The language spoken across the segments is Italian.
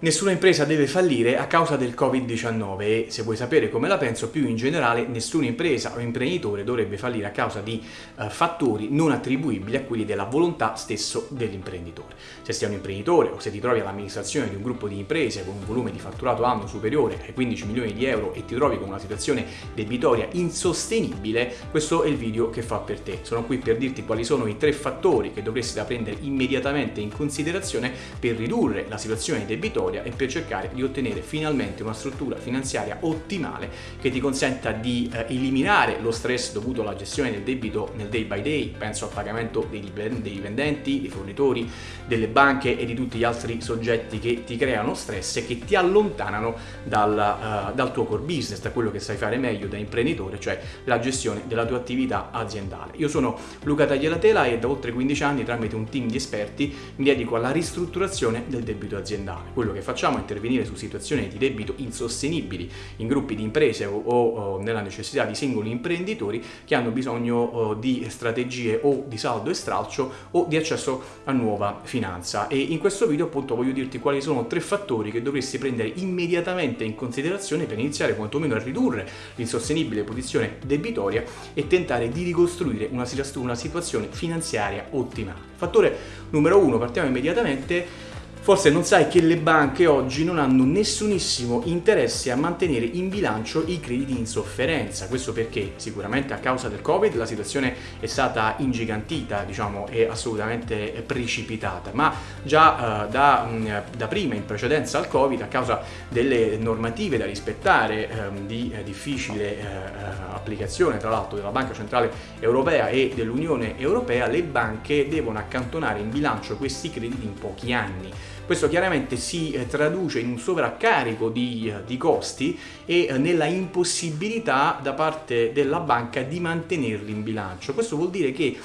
Nessuna impresa deve fallire a causa del Covid-19 e se vuoi sapere come la penso, più in generale nessuna impresa o imprenditore dovrebbe fallire a causa di uh, fattori non attribuibili a quelli della volontà stesso dell'imprenditore. Se sei un imprenditore o se ti trovi all'amministrazione di un gruppo di imprese con un volume di fatturato anno superiore ai 15 milioni di euro e ti trovi con una situazione debitoria insostenibile, questo è il video che fa per te. Sono qui per dirti quali sono i tre fattori che dovresti da prendere immediatamente in considerazione per ridurre la situazione debitoria storia e per cercare di ottenere finalmente una struttura finanziaria ottimale che ti consenta di eh, eliminare lo stress dovuto alla gestione del debito nel day by day, penso al pagamento dei, vendenti, dei fornitori, delle banche e di tutti gli altri soggetti che ti creano stress e che ti allontanano dal, uh, dal tuo core business, da quello che sai fare meglio da imprenditore, cioè la gestione della tua attività aziendale. Io sono Luca Tagliatela e da oltre 15 anni tramite un team di esperti mi dedico alla ristrutturazione del debito aziendale, quello che che facciamo è intervenire su situazioni di debito insostenibili in gruppi di imprese o, o nella necessità di singoli imprenditori che hanno bisogno di strategie o di saldo e stralcio o di accesso a nuova finanza e in questo video appunto voglio dirti quali sono tre fattori che dovresti prendere immediatamente in considerazione per iniziare quantomeno a ridurre l'insostenibile posizione debitoria e tentare di ricostruire una, una situazione finanziaria ottimale. Fattore numero uno, partiamo immediatamente Forse non sai che le banche oggi non hanno nessunissimo interesse a mantenere in bilancio i crediti in sofferenza, questo perché sicuramente a causa del Covid la situazione è stata ingigantita, diciamo, e assolutamente precipitata, ma già uh, da, mh, mm, da, prima, in precedenza al Covid, a causa delle normative da rispettare um, di eh, difficile uh, applicazione, tra l'altro, della Banca Centrale Europea e dell'Unione Europea, le banche devono accantonare in bilancio questi crediti in pochi anni. Questo chiaramente si eh, traduce in un sovraccarico di, eh, di costi e eh, nella impossibilità da parte della banca di mantenerli in bilancio. Questo vuol dire che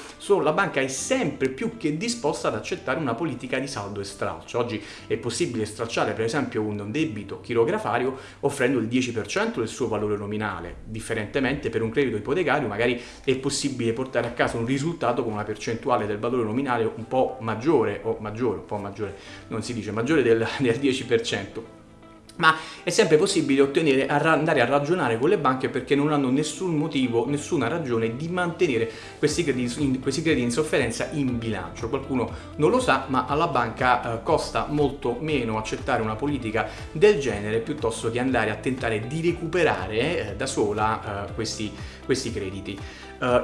la banca è sempre più che disposta ad accettare una politica di saldo e stralcio. Oggi è possibile stracciare per esempio un debito chirografario offrendo il 10% del suo valore nominale. Differentemente per un credito ipotecario magari è possibile portare a casa un risultato con una percentuale del valore nominale un po' maggiore o maggiore, un po' maggiore, non si dice maggiore del, del 10% ma è sempre possibile ottenere, andare a ragionare con le banche perché non hanno nessun motivo, nessuna ragione di mantenere questi crediti, questi crediti in sofferenza in bilancio. Qualcuno non lo sa, ma alla banca eh, costa molto meno accettare una politica del genere piuttosto che andare a tentare di recuperare eh, da sola eh, questi, questi crediti.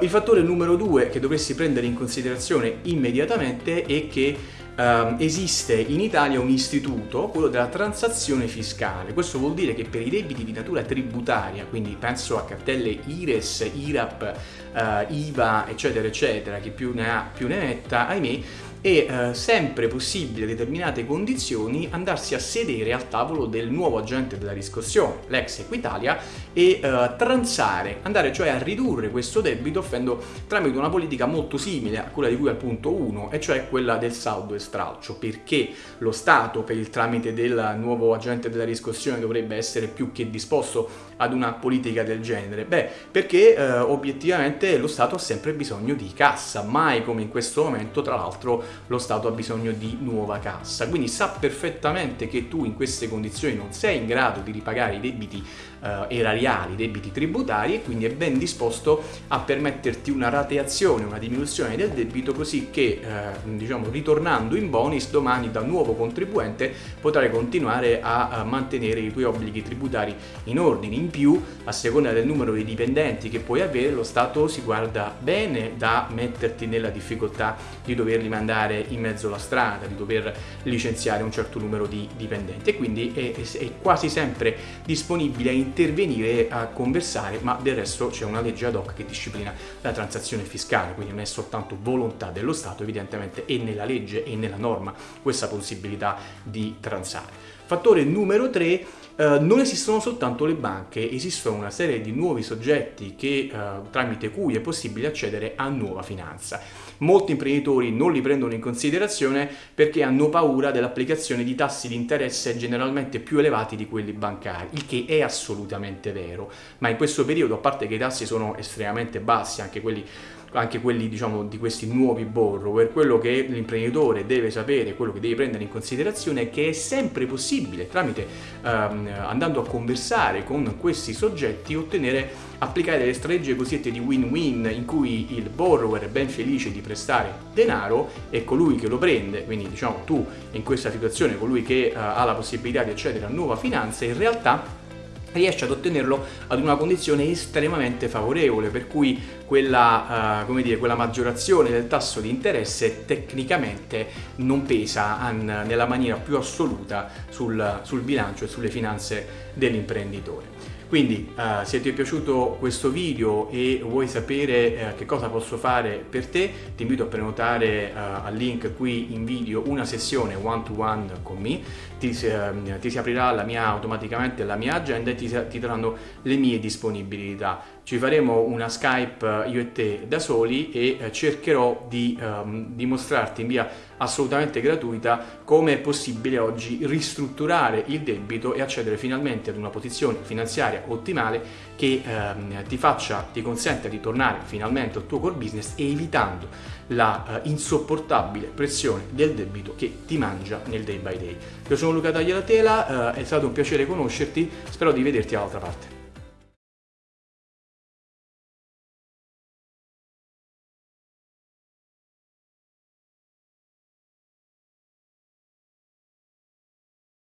Il fattore numero due che dovresti prendere in considerazione immediatamente è che uh, esiste in Italia un istituto, quello della transazione fiscale. Questo vuol dire che per i debiti di natura tributaria, quindi penso a cartelle IRES, IRAP, uh, IVA, eccetera, eccetera, chi più ne ha più ne metta, ahimè, è eh, sempre possibile a determinate condizioni andarsi a sedere al tavolo del nuovo agente della riscossione, l'ex Equitalia, e eh, transare, andare cioè a ridurre questo debito offendo tramite una politica molto simile a quella di cui al punto 1, e cioè quella del saldo e stralcio, perché lo Stato per il tramite del nuovo agente della riscossione dovrebbe essere più che disposto ad una politica del genere? Beh, perché eh, obiettivamente lo Stato ha sempre bisogno di cassa, mai come in questo momento tra l'altro lo Stato ha bisogno di nuova cassa, quindi sa perfettamente che tu in queste condizioni non sei in grado di ripagare i debiti eh, erariali, debiti tributari e quindi è ben disposto a permetterti una rateazione, una diminuzione del debito così che eh, diciamo ritornando in bonus domani da nuovo contribuente potrai continuare a, a mantenere i tuoi obblighi tributari in ordine. In più, a seconda del numero di dipendenti che puoi avere, lo Stato si guarda bene da metterti nella difficoltà di doverli mandare andare in mezzo alla strada, di dover licenziare un certo numero di dipendenti e quindi è, è quasi sempre disponibile a intervenire a conversare, ma del resto c'è una legge ad hoc che disciplina la transazione fiscale, quindi non è soltanto volontà dello Stato, evidentemente è nella legge e nella norma questa possibilità di transare. Fattore numero 3 Uh, non esistono soltanto le banche, esistono una serie di nuovi soggetti che, uh, tramite cui è possibile accedere a nuova finanza. Molti imprenditori non li prendono in considerazione perché hanno paura dell'applicazione di tassi di interesse generalmente più elevati di quelli bancari, il che è assolutamente vero, ma in questo periodo, a parte che i tassi sono estremamente bassi, anche quelli anche quelli diciamo di questi nuovi borrower, quello che l'imprenditore deve sapere, quello che deve prendere in considerazione è che è sempre possibile tramite ehm, andando a conversare con questi soggetti ottenere applicare delle strategie cosiddette di win-win in cui il borrower è ben felice di prestare denaro e colui che lo prende, quindi diciamo tu in questa situazione colui che uh, ha la possibilità di accedere a nuova finanza in realtà riesce ad ottenerlo ad una condizione estremamente favorevole, per cui quella, uh, dire, quella maggiorazione del tasso di interesse tecnicamente non pesa an, nella maniera più assoluta sul, sul bilancio e sulle finanze dell'imprenditore. Quindi uh, se ti è piaciuto questo video e vuoi sapere uh, che cosa posso fare per te, ti invito a prenotare uh, al link qui in video una sessione one to one con me, ti, uh, ti si aprirà la mia, automaticamente la mia agenda e ti, ti daranno le mie disponibilità. Ci faremo una Skype io e te da soli e cercherò di um, dimostrarti in via assolutamente gratuita come è possibile oggi ristrutturare il debito e accedere finalmente ad una posizione finanziaria ottimale che ehm, ti faccia, ti consenta di tornare finalmente al tuo core business evitando la eh, insopportabile pressione del debito che ti mangia nel day by day. Io sono Luca Tagliatela, eh, è stato un piacere conoscerti, spero di vederti dall'altra parte.